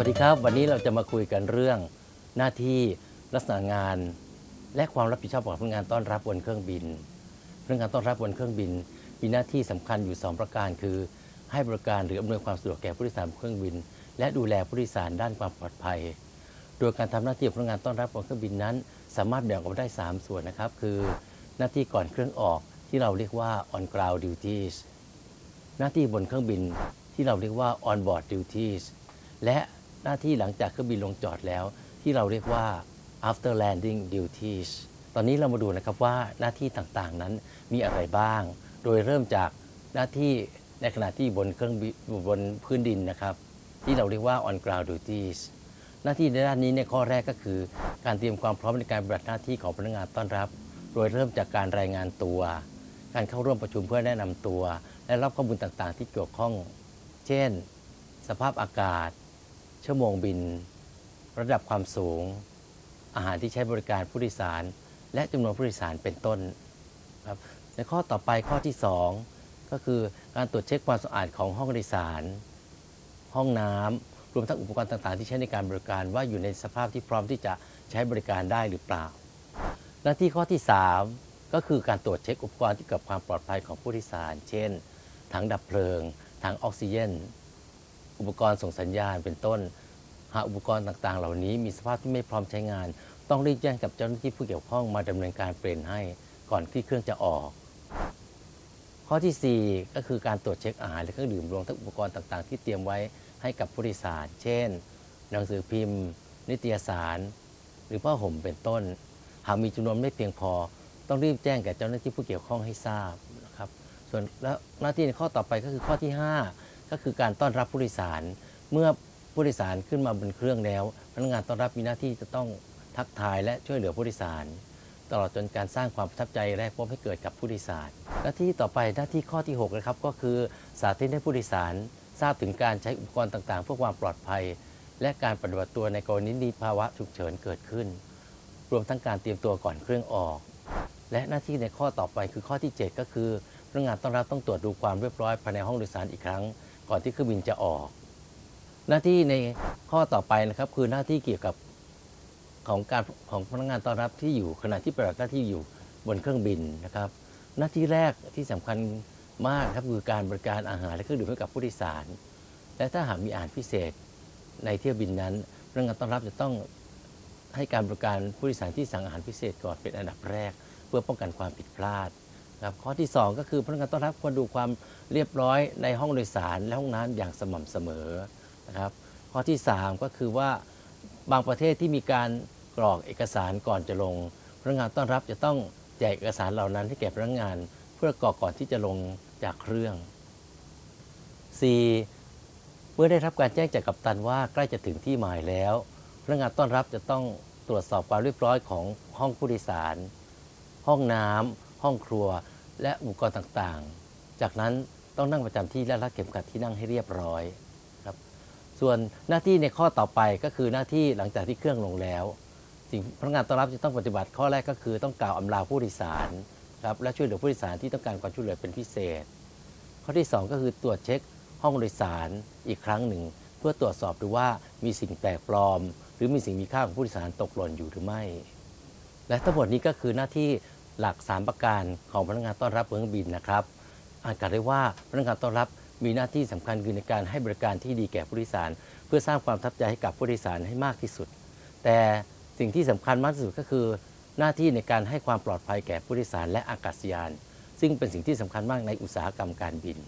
วัสดีครับ วันนี้เราจะมาคุยกันเรื่องหน้าที่ลักษณะงาน และความรับผิดชอบของพนักงานต้อนรับบนเครื่องบินพนักงานต้อนรับบนเครื่องบิน มีหน้าที่สำคัญอยู่ 2 ประการคือ ให้บริการหรืออำนวยความสะดวกแก่ผู้โดยสารบนเครื่องบิน และดูแลผู้โดยสารด้านความปลอดภัย โดยการทำหน้าที่ของพนักงานต้อนรับบนเครื่องบินนั้น สามารถแบ่งออกได้ 3 ส่วนนะครับ คือหน้าที่ก่อนเครื่องออกที่เราเรียกว่า on ground duties หน้าที่บนเครื่องบินที่เราเรียกว่า on board duties และ หน้าที่หลังจากเครื่องบินลงจอดแล้ว ที่เราเรียกว่า after landing duties ตอนนี้เรามาดูนะครับว่าหน้าที่ต่างๆนั้นมีอะไรบ้าง โดยเริ่มจากหน้าที่ในขณะที่บนเครื่องบินบนพื้นดินนะครับ ที่เราเรียกว่า on ground duties หน้าที่ในด้านนี้ในข้อแรกก็คือ การเตรียมความพร้อมในการปฏิบัติหน้าที่ของพนักงานต้อนรับ โดยเริ่มจากการรายงานตัว การเข้าร่วมประชุมเพื่อแนะนำตัว และรับข้อมูลต่างๆ ที่เกี่ยวข้อง เช่น สภาพอากาศ ชั่วโมงบิน ระดับความสูง อาหารที่ใช้บริการผู้โดยสาร และจำนวนผู้โดยสารเป็นต้นครับในข้อต่อไปข้อที่ 2 ก็คือการตรวจเช็คความสะอาดของห้องโดยสาร ห้องน้ำรวมทั้งอุปกรณ์ต่างๆ ที่ใช้ในการบริการว่าอยู่ในสภาพที่พร้อมที่จะใช้บริการได้หรือเปล่า หน้าที่ข้อที่ 3 ก็คือการตรวจเช็คอุปกรณ์ที่เกี่ยวกับความปลอดภัยของผู้โดยสาร เช่น ถังดับเพลิง ถังออกซิเจน อุปกรณ์ส่งสัญญาณเป็นต้น หากอุปกรณ์ต่างๆ เหล่านี้มีสภาพที่ไม่พร้อมใช้งาน ต้องรีบแจ้งกับเจ้าหน้าที่ผู้เกี่ยวข้องมาดำเนินการเปลี่ยนให้ก่อนที่เครื่องจะออก ข้อทีสี่ 4 ก็คือการตรวจเช็คอาหารและเครื่องดื่มรวมทั้งอุปกรณ์ต่างๆ ที่เตรียมไว้ให้กับผู้โดยสาร เช่น หนังสือพิมพ์ นิตยสาร หรือผ้าห่มเป็นต้น หากมีจำนวนไม่เพียงพอ ต้องรีบแจ้งแก่เจ้าหน้าที่ผู้เกี่ยวข้องให้ทราบนะครับ ส่วนแล้วหน้าที่ในข้อต่อไปก็คือข้อที่ 5 ก็คือการต้อนรับผู้โดยสาร เมื่อผู้โดยสารขึ้นมาบนเครื่องแล้ว พนักงานต้อนรับมีหน้าที่จะต้องทักทายและช่วยเหลือผู้โดยสาร ตลอดจนการสร้างความประทับใจและพบให้เกิดกับผู้โดยสาร หน้าที่ต่อไปหน้าที่ข้อที่6นะครับก็คือสาธิตให้ผู้โดยสาร ทราบถึงการใช้อุปกรณ์ต่างๆ เพื่อความปลอดภัย และการปฏิบัติตัวในกรณีมีภาวะฉุกเฉินเกิดขึ้น รวมทั้งการเตรียมตัวก่อนเครื่องออก และหน้าที่ในข้อต่อไปคือข้อที่ 7 ก็คือพนักงานต้อนรับต้องตรวจดูความเรียบร้อยภายในห้องโดยสารอีกครั้ง ก่อนที่เครื่องบินจะออก หน้าที่ในข้อต่อไปนะครับ คือหน้าที่เกี่ยวกับของการของพนักงานต้อนรับที่อยู่ขณะที่ปฏิบัติหน้าที่อยู่บนเครื่องบินนะครับ หน้าที่แรกที่สำคัญมากครับคือการบริการอาหารและเครื่องดื่มให้กับผู้โดยสาร และถ้าหากมีอาหารพิเศษในเที่ยวบินนั้นพนักงานต้อนรับจะต้องให้การบริการผู้โดยสารที่สั่งอาหารพิเศษก่อนเป็นอันดับแรก เพื่อป้องกันความผิดพลาด ครับข้อที่ 2 ก็คือพนักงานต้อนรับควรดูความเรียบร้อยในห้องโดยสารและห้องน้ำอย่างสม่ำเสมอนะครับข้อที่ 3 ก็คือว่าบางประเทศที่มีการกรอกเอกสารก่อนจะลงพนักงานต้อนรับจะต้องแจกเอกสารเหล่านั้นให้แก่พนักงาน เพื่อกรอกก่อนที่จะลงจากเครื่อง 4. เมื่อได้รับการแจ้งจากกัปตันว่าใกล้จะถึงที่หมายแล้วพนักงานต้อนรับจะต้องตรวจสอบความเรียบร้อยของห้องผู้โดยสาร ห้องน้ำ ห้องครัว และอุปกรณ์ต่างๆ จากนั้นต้องนั่งประจำที่และรัดเข็มขัดที่นั่งให้เรียบร้อยครับส่วนหน้าที่ในข้อต่อไปก็คือหน้าที่หลังจากที่เครื่องลงแล้ว สิ่งพนักงานต้อนรับจะต้องปฏิบัติข้อแรกก็คือต้องกล่าวอำลาผู้โดยสารครับและช่วยเหลือผู้โดยสารที่ต้องการความช่วยเหลือเป็นพิเศษ ข้อที่ 2 ก็คือตรวจเช็คห้องโดยสารอีกครั้งหนึ่ง เพื่อตรวจสอบดูว่ามีสิ่งแปลกปลอม หรือมีสิ่งมีค่าของผู้โดยสารตกหล่นอยู่หรือไม่ และทั้งหมดนี้ก็คือหน้าที่ หลัก 3 ประการของพนักงานต้อนรับเครื่องบินนะครับ อาจกล่าวได้ว่าพนักงานต้อนรับมีหน้าที่สำคัญคือในการให้บริการที่ดีแก่ผู้โดยสาร เพื่อสร้างความทับใจให้กับผู้โดยสารให้มากที่สุด แต่สิ่งที่สำคัญมากที่สุดก็คือ หน้าที่ในการให้ความปลอดภัยแก่ผู้โดยสารและอากาศยาน ซึ่งเป็นสิ่งที่สำคัญมากในอุตสาหกรรมการบิน